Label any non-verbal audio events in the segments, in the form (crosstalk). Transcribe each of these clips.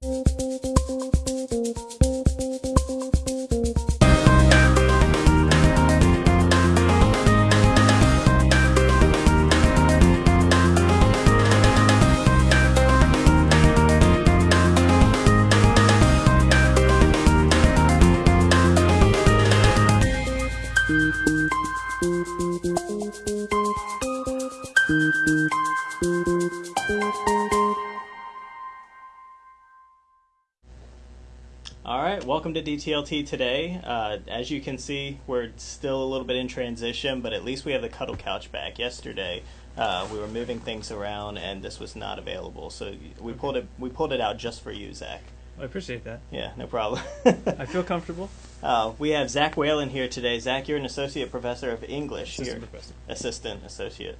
All right, welcome to DTLT today. Uh, as you can see, we're still a little bit in transition, but at least we have the cuddle couch back. Yesterday, uh, we were moving things around, and this was not available, so we pulled it. We pulled it out just for you, Zach. I appreciate that. Yeah, no problem. I feel (laughs) comfortable. Uh, we have Zach Whalen here today. Zach, you're an associate professor of English Assistant here. professor. Assistant associate.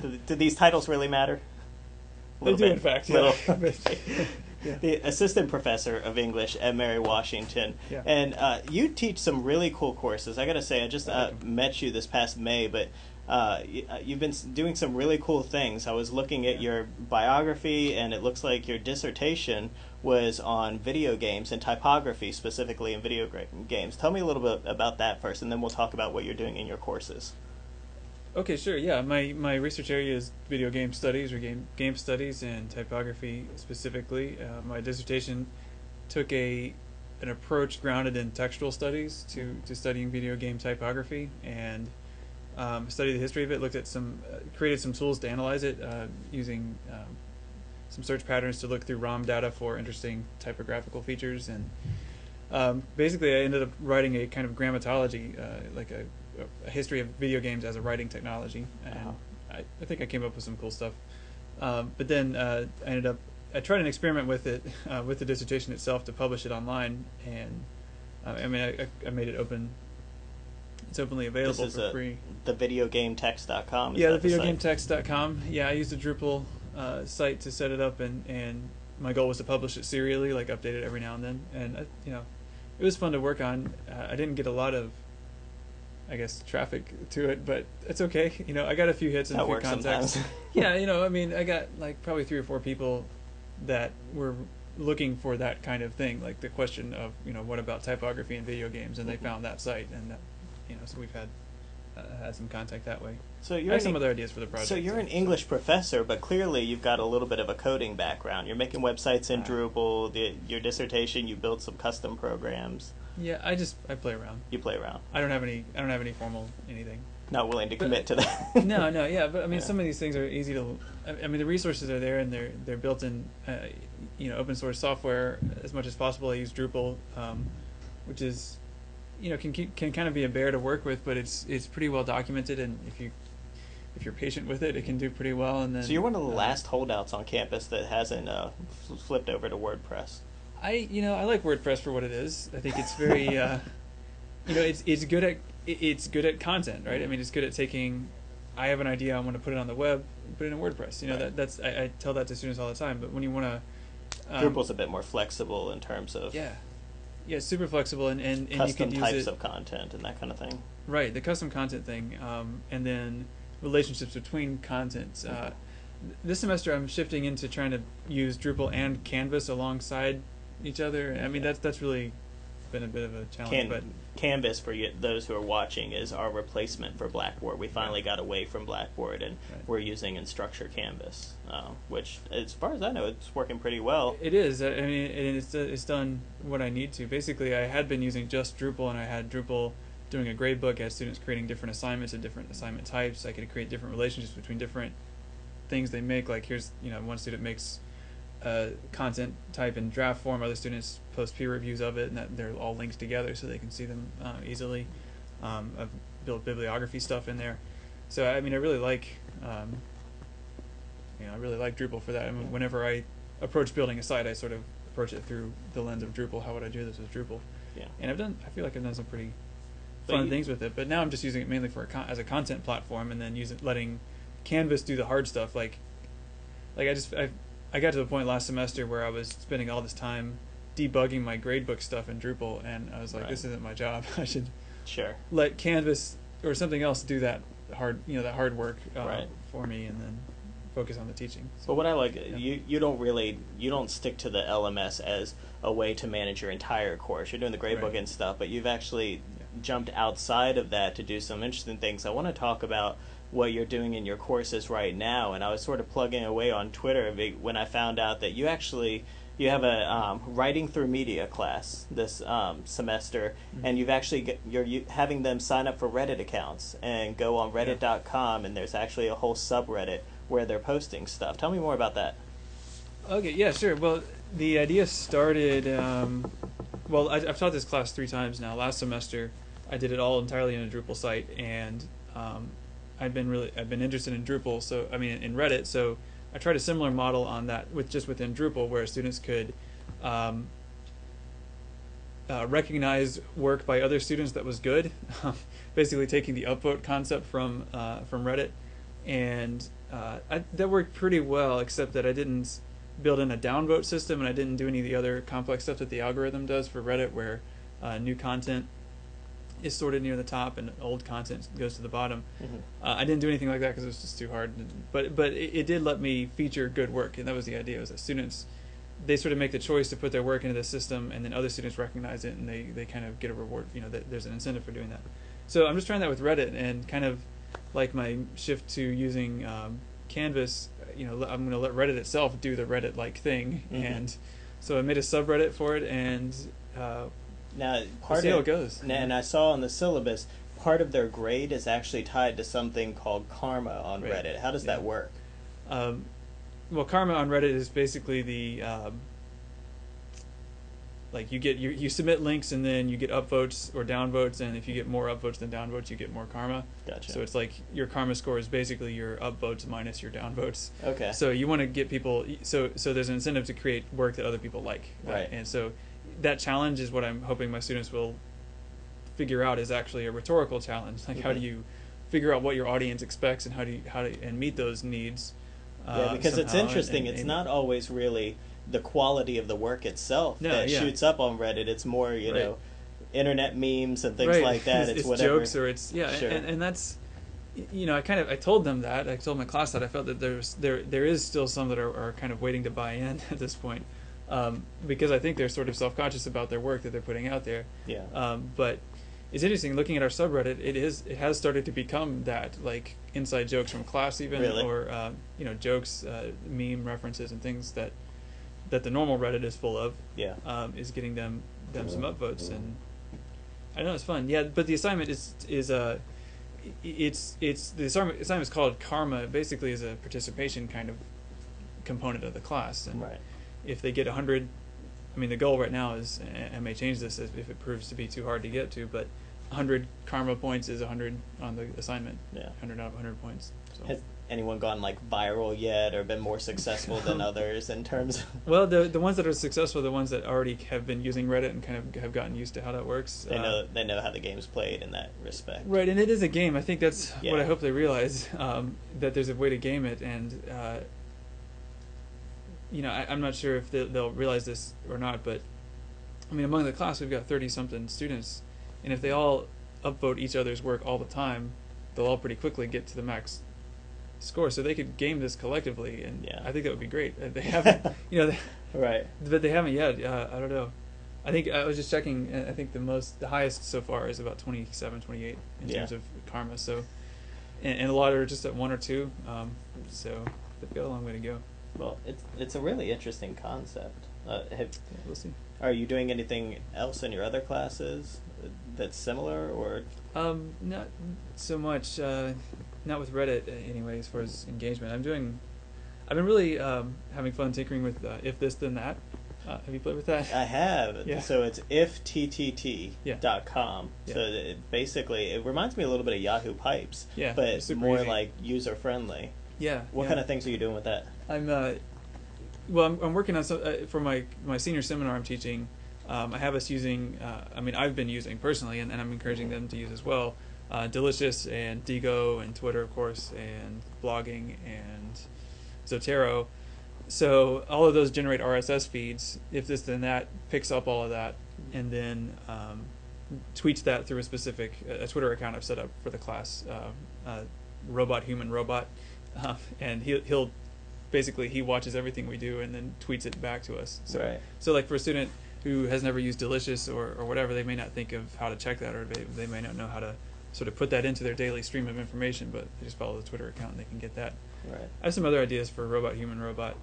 do, do these titles really matter? A They do, bit. in fact. Little. (laughs) (laughs) Yeah. The assistant professor of English at Mary Washington, Yeah. and uh, you teach some really cool courses. I gotta say, I just uh, met you this past May, but uh, uh, you've been doing some really cool things. I was looking at your biography, and it looks like your dissertation was on video games and typography, specifically in video games. Tell me a little bit about that first, and then we'll talk about what you're doing in your courses. Okay, sure. Yeah, my, my research area is video game studies or game game studies and typography specifically. Uh, my dissertation took a an approach grounded in textual studies to, to studying video game typography and um, studied the history of it. Looked at some uh, created some tools to analyze it uh, using um, some search patterns to look through ROM data for interesting typographical features and um, basically I ended up writing a kind of grammatology, uh, like a, a history of video games as a writing technology, and Wow. I, I think I came up with some cool stuff. Um, but then uh, I ended up I tried an experiment with it (laughs) uh, with the dissertation itself to publish it online, and uh, I mean I, I- I made it open. It's openly available this is for a, free. the videogametext.com. Is Yeah, the videogametext.com. Yeah, I used a Drupal uh, site to set it up, and, and my goal was to publish it serially, like update it every now and then. And uh, you know, it was fun to work on. Uh, I didn't get a lot of, I guess, traffic to it, but it's okay. You know, I got a few hits and That a few contacts. (laughs) yeah, you know, I mean, I got like probably three or four people that were looking for that kind of thing, like the question of, you know, what about typography in video games, and they Mhm. found that site, and that, you know, so we've had uh, had some contact that way. So you're have some E- other ideas for the project. So you're an English professor, but clearly you've got a little bit of a coding background. You're making websites in Ah. Drupal. The, your dissertation, you built some custom programs. Yeah, I just I play around. You play around. I don't have any I don't have any formal anything. Not willing to But- commit to that. (laughs) no, no, yeah, but I mean Yeah. some of these things are easy to. I I mean the resources are there and they're they're built in, uh, you know, open source software as much as possible. I use Drupal, um, which is, you know, can keep, can kind of be a bear to work with, but it's it's pretty well documented and if you if you're patient with it, it can do pretty well. And then so you're one of the uh, last holdouts on campus that hasn't uh, fl- flipped over to WordPress. I you know I like WordPress for what it is. I think it's very uh, you know it's it's good at it's good at content, right? I mean it's good at taking. I have an idea. I want to put it on the web. Put it in WordPress. You know Right. that that's I, I tell that to students all the time. But when you want to, um, Drupal's a bit more flexible in terms of yeah, yeah, super flexible and and, and you custom can use types it of content and that kind of thing. right the custom content thing, um, and then relationships between contents. Uh, this semester I'm shifting into trying to use Drupal and Canvas alongside each other. I mean Yeah. that's that's really been a bit of a challenge, Can, but Canvas, for you, those who are watching, is our replacement for Blackboard. We finally got away from Blackboard and Right. we're using Instructure Canvas, uh, which, as far as I know, it's working pretty well. It is. I mean, it's it's done what I need to. Basically, I had been using just Drupal, and I had Drupal doing a grade book. I had students creating different assignments and different assignment types. I could create different relationships between different things they make. Like here's you know one student makes a content type in draft form. Other students post peer reviews of it, and that they're all linked together so they can see them uh, easily. Um, I've built bibliography stuff in there. So I mean, I really like. Um, you know, I really like Drupal for that. I mean, whenever I approach building a site, I sort of approach it through the lens of Drupal. How would I do this with Drupal? Yeah. And I've done. I feel like I've done some pretty fun you- things with it. But now I'm just using it mainly for a con- as a content platform, and then using letting Canvas do the hard stuff. Like, like I just I I got to the point last semester where I was spending all this time debugging my gradebook stuff in Drupal, and I was like, Right. this isn't my job. (laughs) I should Sure. let Canvas or something else do that hard you know that hard work uh, Right. for me, and then focus on the teaching. But what I like, Yeah. you you don't really you don't stick to the LMS as a way to manage your entire course. You're doing the gradebook Right. and stuff, but you've actually Yeah. jumped outside of that to do some interesting things. I want to talk about what you're doing in your courses right now, and I was sort of plugging away on Twitter when I found out that you actually you have a um, writing through media class this um, semester, Mhm. and you've actually get, you're you, having them sign up for Reddit accounts and go on Reddit.com, and there's actually a whole subreddit where they're posting stuff. Tell me more about that. Okay, yeah, sure. Well, the idea started. Um, well, I, I've taught this class three times now. Last semester, I did it all entirely in a Drupal site, and um, I've been really I've been interested in Drupal. So I mean, in Reddit. So I tried a similar model on that with just within Drupal, where students could. Um, uh, recognize work by other students that was good, (laughs) basically taking the upvote concept from uh, from Reddit, and uh, I, that worked pretty well. Except that I didn't build in a downvote system, and I didn't do any of the other complex stuff that the algorithm does for Reddit, where uh, new content is sorted near the top and old content goes to the bottom. Uh, I didn't do anything like that because it was just too hard. But but it, it did let me feature good work, and that was the idea. Was that students they sort of make the choice to put their work into the system, and then other students recognize it, and they, they kind of get a reward. You know, that there's an incentive for doing that. So I'm just trying that with Reddit, and kind of like my shift to using um, Canvas. You know, I'm going to let Reddit itself do the Reddit like thing, Mhm. and so I made a subreddit for it, and uh, Now, we'll part see of how it goes. and- and I saw on the syllabus part of their grade is actually tied to something called karma on Right. Reddit. How does that work? Um, well, karma on Reddit is basically the um, like you get you, you submit links and then you get upvotes or downvotes, and if you get more upvotes than downvotes, you get more karma. Gotcha. So it's like your karma score is basically your upvotes minus your downvotes. okay. So you want to get people. So so there's an incentive to create work that other people like. Right. And so that challenge is what I'm hoping my students will figure out is actually a rhetorical challenge. Like how do Mhm. you figure out what your audience expects and how do you how to and meet those needs. yeah, uh, because it's somehow and- interesting. and- it's not always really the quality of the work itself No, that yeah. shoots up on Reddit. It's more, you Right. know, internet memes and things right. like that. It's, (laughs) It's, it's whatever. jokes or it's yeah, Sure. and, and that's you know I kind of I told them that I told my class that I felt that there's there there is still some that are, are kind of waiting to buy in (laughs) at this point um, because I think they're sort of self conscious about their work that they're putting out there. yeah. Um, but it's interesting looking at our subreddit. It is it has started to become that like inside jokes from class even Really? or uh, you know jokes, uh, meme references and things that that the normal Reddit is full of yeah. um, is getting them them some upvotes and I know it's fun. Yeah, but the assignment is is uh, it's it's the assignment assignment is called karma. Basically, is a participation kind of component of the class. And Right. If they get hundred, I mean the goal right now is I may change this if if it proves to be too hard to get to, but hundred karma points is hundred on the assignment. Yeah. Hundred out of hundred points. So. Has anyone gone like viral yet, or been more successful than (laughs) others in terms? of... (laughs) Well, the the ones that are successful are the ones that already have been using Reddit and kind of have gotten used to how that works. They Uh, know they know how the game's played in that respect. Right, and it is a game. I think that's what I hope they realize (laughs) um, that there's a way to game it, and uh, you know, I, I'm not sure if they, they'll realize this or not, but I mean, among the class we've got thirty something students, and if they all upvote each other's work all the time, they'll all pretty quickly get to the max score. So they could game this collectively, and Yeah. I think that would be great. Uh, They haven't, (laughs) you know, they, Right. but they haven't yet. Uh, I don't know. I think I was just checking. I think the most, the highest so far is about 27, 28 in Yeah. terms of karma. So, and, and a lot are just at one or two. Um, so they've got a long way to go. Well, it's it's a really interesting concept. Uh, have, Yeah, we'll see. are you doing anything else in your other classes that's similar, or Um, not so much. Uh, not with Reddit uh, anyway. As far as engagement, I'm doing. I've been really um, having fun tinkering with uh, if this then that. Uh, have you played with that? I have. (laughs) Yeah. So it's ifttt.com. Yeah. Dot com. yeah. So it basically, it reminds me a little bit of Yahoo Pipes, Yeah, but more easy. like user friendly. yeah. What yeah. kind of things are you doing with that? I'm uh, well. I'm, I'm working on some uh, for my my senior seminar. I'm teaching. Um, I have us using. Uh, I mean, I've been using personally, and, and I'm encouraging them to use as well. Uh, Delicious and Diigo and Twitter, of course, and blogging and Zotero. So all of those generate RSS feeds. If this then that picks up all of that, and then um, tweets that through a specific a Twitter account I've set up for the class. Uh, uh, robot human robot, (laughs) and he'll he'll basically he watches everything we do and then tweets it back to us. So Right. so like for a student who has never used Delicious or, or whatever, they may not think of how to check that or they, they may not know how to sort of put that into their daily stream of information, but they just follow the Twitter account and they can get that. Right. I have some other ideas for robot human robot.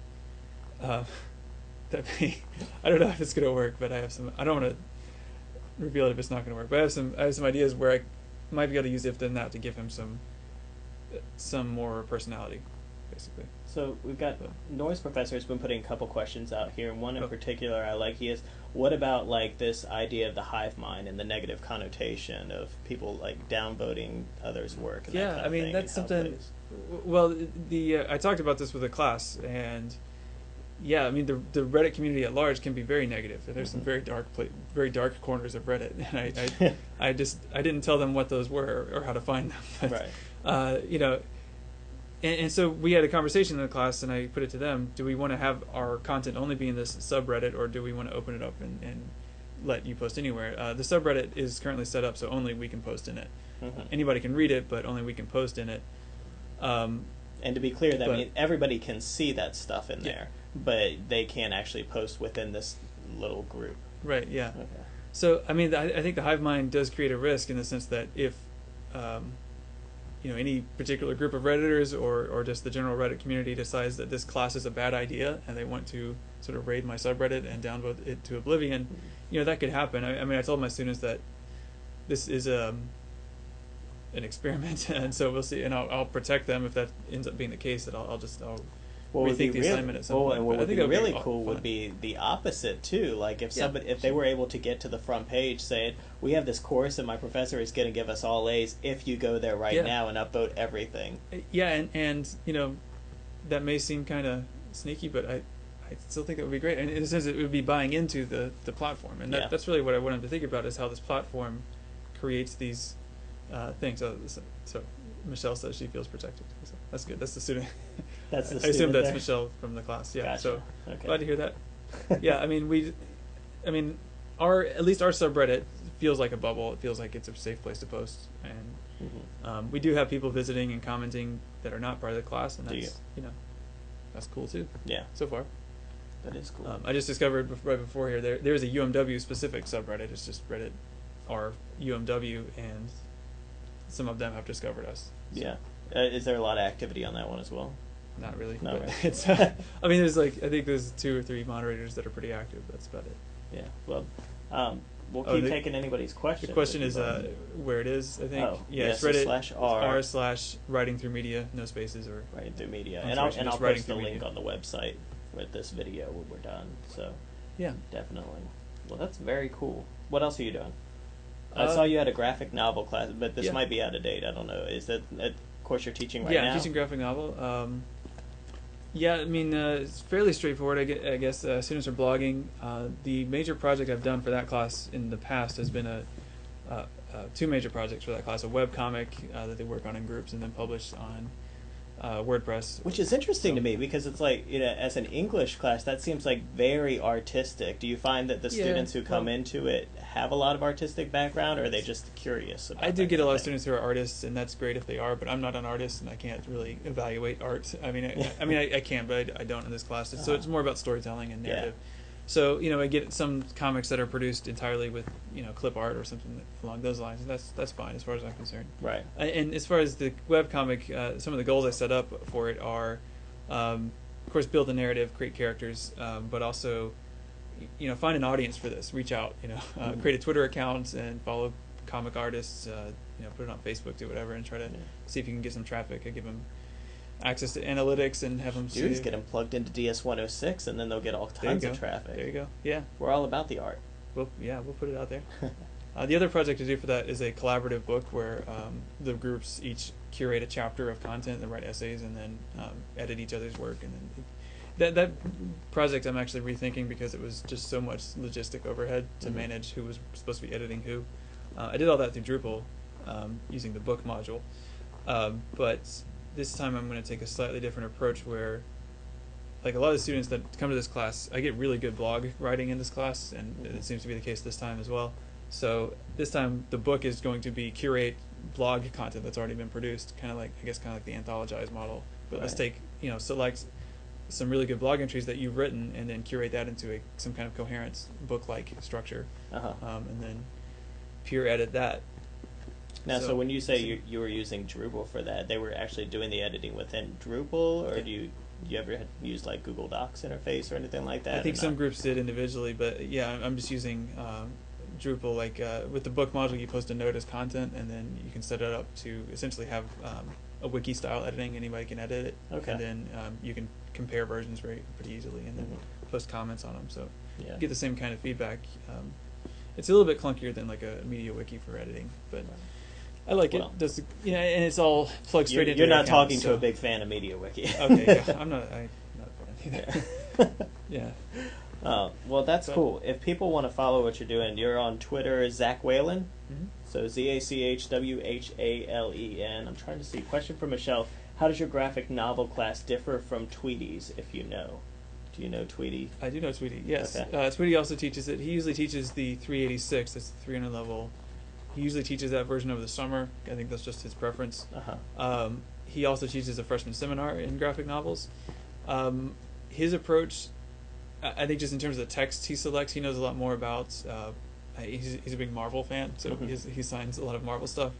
Uh, (laughs) that may, I don't know if it's gonna work, but I have some. I don't want to reveal it if it's not gonna work. But I have some. I have some ideas where I might be able to use if then that to give him some, some more personality, basically. So we've got Noise professor has been putting a couple questions out here, and one in Oh. particular I like. He is, what about like this idea of the hive mind and the negative connotation of people like downvoting others' work? And that Yeah, kind I of mean thing, that's and how it something. Well, the uh, I talked about this with a class, and yeah, I mean the the Reddit community at large can be very and There's some Mhm. very dark, pla- very dark corners of Reddit, (laughs) and I, I, (laughs) I just I didn't tell them what those were or how to find them. (laughs) But, right. uh, you know, and, and so we had a conversation in the class, and I put it to them: Do we want to have our content only be in this subreddit, or do we want to open it up and, and let you post anywhere? Uh, the subreddit is currently set up so only we can post in it. Mhm. Anybody can read it, but only we can post in it. Um, And to be clear, that But- mean everybody can see that stuff in Yeah. there, but they can't actually post within this little group. right? Yeah. Okay. So I mean, I, I think the hive mind does create a risk in the sense that if, um, you know, any particular group of redditors or or just the general Reddit community decides that this class is a bad idea and they want to sort of raid my subreddit and downvote it to oblivion, you know, that could happen. I, I mean, I told my students that this is um, an experiment, (laughs) and so we'll see. And I'll, I'll protect them if that ends up being the case. That I'll, I'll just I'll What rethink be the really, assignment at some well, point. and what I would think be be really aw- cool would be the opposite too. Like if Yeah. somebody, if they were able to get to the front page saying, "We have this course, and my professor is going to give us all A's if you go there right Yeah. now and upvote everything." Yeah, and and you know, that may seem kind of sneaky, but I, I still think that would be great. And in a sense, it would be buying into the the platform, and that, Yeah. that's really what I wanted to think about is how this platform creates these uh, things. So, so, so Michelle says she feels protected. So that's good. That's the student. (laughs) That's the I assume that's there? Michelle from the class. Yeah. Gotcha. So okay. glad to hear that. (laughs) yeah, I mean we, I mean our at least our subreddit feels like a bubble. It feels like it's a safe place to post, and Mhm. um, we do have people visiting and commenting that are not part of the class, and that's you? know that's cool too Yeah, so far. that is cool. Um, I just discovered bef- right before here there there's a UMW specific subreddit. It's just Reddit r UMW, and some of them have discovered us. So, yeah. Uh, is there a lot of activity on that one as well? Not really. Not but really. it's. Uh, (laughs) I mean, there's like I think there's two or three moderators that are pretty active. That's about it. Yeah. Well, um, we'll Oh, keep the- taking anybody's questions. The question is uh, where it is. I think. Oh, yeah, yeah, so Reddit slash R. r slash writing through media, no spaces or. writing through media, and I'll and I'll post the link media. on the website with this video when we're done. So Yeah. definitely. Well, that's very cool. What else are you doing? I Uh, saw you had a graphic novel class, but this yeah. might be out of date. I don't know. Is that a course you're teaching right yeah, now? I'm teaching graphic novel. Um, yeah, I mean uh, it's fairly straightforward. I, gue- I guess uh, students are blogging. Uh, the major project I've done for that class in the past has been a uh, uh, two major projects for that class: a web comic uh, that they work on in groups and then publish on uh, WordPress. Which is interesting to me because it's like, you know, as an English class, that seems like very artistic. Do you find that the Yeah, students who come well- into it have a lot of artistic background, or are they just curious about I do get a lot of students who are artists, and that's great if they are. But I'm not an artist, and I can't really evaluate art. I mean, I, I mean, I, I can, but I, I don't in this class. So Uh-huh. it's more about storytelling and Yeah. So you know, I get some comics that are produced entirely with you know clip art or something along those lines, that's that's fine as far as I'm concerned. Right. And as far as the web comic, uh, some of the goals I set up for it are, um, of course, build a narrative, create characters, um, but also, you know, find an audience for this. Reach out, you know, (laughs) uh, Mhm. create a Twitter account and follow comic artists. Uh, you know, put it on Facebook, do whatever, and try to Yeah. see if you can get some traffic. I give them access to analytics and have them see. get them plugged into DS106, and then they'll get all There you tons go. of traffic. There you go. Yeah. We're all about the art. Well, yeah, we'll put it out there. (laughs) Uh, the other project to do for that is a collaborative book where um, the groups each curate a chapter of content and write essays and then um, edit each other's work. And then that that project I'm actually rethinking because it was just so much logistic overhead to Mhm. manage who was supposed to be editing who. Uh, I did all that through Drupal um, using the book module, um, but this time I'm going to take a slightly different approach where like a lot of the students that come to this class, I get really good blog writing in this class, and Mhm. it seems to be the case this time as well. So this time the book is going to be curate blog content that's already been produced, kind of like I guess kind of like the anthologized model. But let's take you know select some really good blog entries that you've written, and then curate that into a some kind of coherent book-like structure, Uh-huh. um, and then peer edit that. Now, so, So- when you say you, you were using Drupal for that, they were actually doing the editing within Drupal, or Yeah. do you you ever had used like Google Docs interface or anything like that? I think some not? groups did individually, but yeah, I'm- just using um, Drupal. Like uh, with the book module, you post a note as content, and then you can set it up to essentially have um, a wiki style editing. Anybody can edit it, Okay. and then um, you can compare versions very pretty easily, and then Mhm. post comments on them. So Yeah. you get the same kind of feedback. Um, it's a little bit clunkier than like a MediaWiki for editing, but I like Well. it. Does the, you know, and it's all plugged You're, straight into. you're not account, talking to a big fan of MediaWiki. okay, yeah, (laughs) I'm not. I'm not a fan either. (laughs) Yeah. yeah. Uh, well, that's But- cool. If people want to follow what you're doing, you're on Twitter, Zach Whalen. Mhm. So Z A C H W H A L E N. I'm trying to see. Question from Michelle: How does your graphic novel class differ from Tweety's? If you know, do you know Tweety? I do know Tweety. Yes, Okay. uh, Tweety also teaches it. He usually teaches the 386. That's the 300 level. He usually teaches that version over the summer. I think that's just his preference. Uh huh. Um, he also teaches a freshman seminar in graphic novels. Um, his approach, I think, just in terms of the text he selects, he knows a lot more about. Uh, he's, he's a big Marvel fan, so Mhm. he's, he signs a lot of Marvel stuff.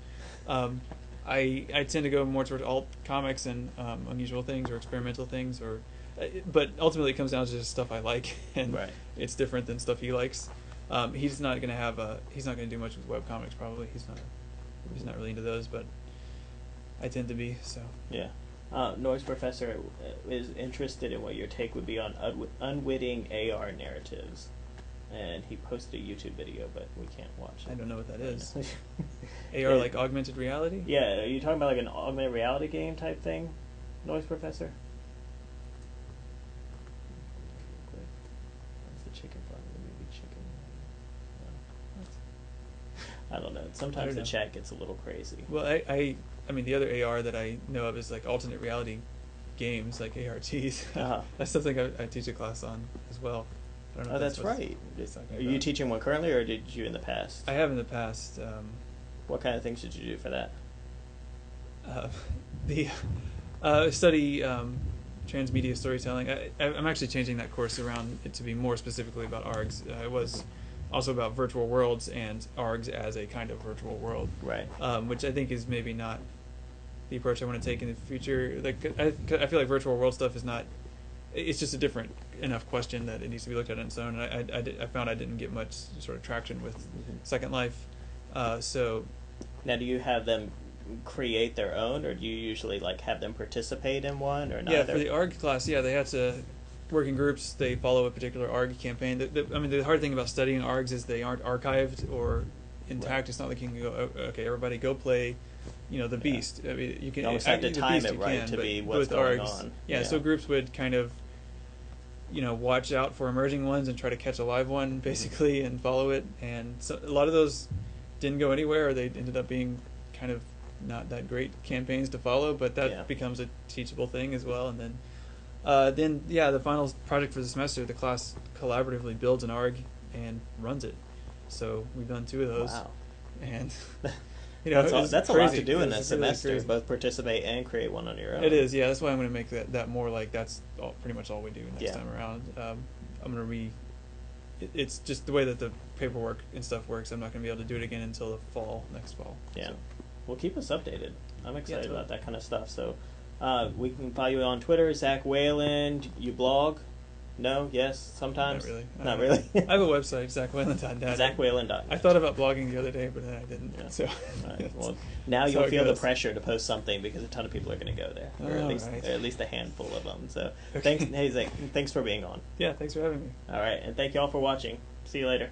Um, I I tend to go more towards alt comics and um, unusual things or experimental things, or uh, but ultimately it comes down to just stuff I like, (laughs) and Right. it's different than stuff he likes. Um, he's not going to have a he's not going to do much with web comics probably. He's not he's not really into those, but I tend to be so. Yeah. Uh, Noise Professor uh, is interested in what your take would be on unw- unwitting AR narratives. And he posted a YouTube video, but we can't watch it. I don't know what that is. AR (laughs) like augmented reality? Yeah, are you talking about like an augmented reality game type thing, Noise Professor? What's the chicken from the movie Chicken? No. I don't know. Sometimes the know. chat gets a little crazy. Well, I, I I mean the other AR that I know of is like alternate reality games like ARGs. Uh-huh. (laughs) that's something I, I teach a class on as well. I don't know Oh, that's what right. Are you teaching one currently, or did you in the past? I have in the past. Um, What kind of things did you do for that? uh, (laughs) the uh, study um, transmedia storytelling. I, I'm actually changing that course around it to be more specifically about ARGs. Uh, it was also about virtual worlds and ARGs as a kind of virtual world, Right. um, which I think is maybe not the approach I want to take in the future. Like I, I feel like virtual world stuff is not. It's just a different enough question that it needs to be looked at on its own. And I, I, I, did- I found I didn't get much sort of traction with Mhm. Second Life. Uh, so Now, do you have them create their own, or do you usually like have them participate in one, or not? Yeah, for the ARG class, yeah, they had to work in groups. They follow a particular ARG campaign. The, the, I mean, the hard thing about studying ARGs is they aren't archived or intact. Right. It's not like you can go, "Oh, okay, everybody go play, you know, the Yeah. Beast. I mean, you can You almost have to time Beast it right can, to be what's with going ARGs, on. Yeah, Yeah. so groups would kind of, you know, watch out for emerging ones and try to catch a live Mm-hmm. one, basically, and follow it. And so a lot of those didn't go anywhere, or they ended up being kind of not that great campaigns to follow. But that Yeah. becomes a teachable thing as well. And then, uh, then yeah, the final project for the semester, the class collaboratively builds an ARG and runs it. So we've done two of those, Wow. and (laughs) you know that's a, it's that's a lot to do in that semester. crazy. Both participate and create one on your own. It is, yeah. That's why I'm going to make that, that more like that's all, pretty much all we do next Yeah. time around. Um, I'm going to re. It, it's just the way that the paperwork and stuff works. I'm not going to be able to do it again until the fall, next fall. Yeah. So, Well, keep us updated. I'm excited totally. about that kind of stuff. So, uh, we can follow you on Twitter, Zach Whalen. You blog? No? Yes? Sometimes? Not really. Not Uh, really. I have a website, zachwhalen.net. ZachWhalen.net. I thought about blogging the other day, but then I didn't. Yeah. So, Right. (laughs) Well, now you'll feel the pressure to post something because a ton of people are going to go there, or at least, right. or at least a handful of them. So, Okay. thanks, hey Zach, thanks for being on. Yeah, thanks for having me. All right, and thank you all for watching. See you later.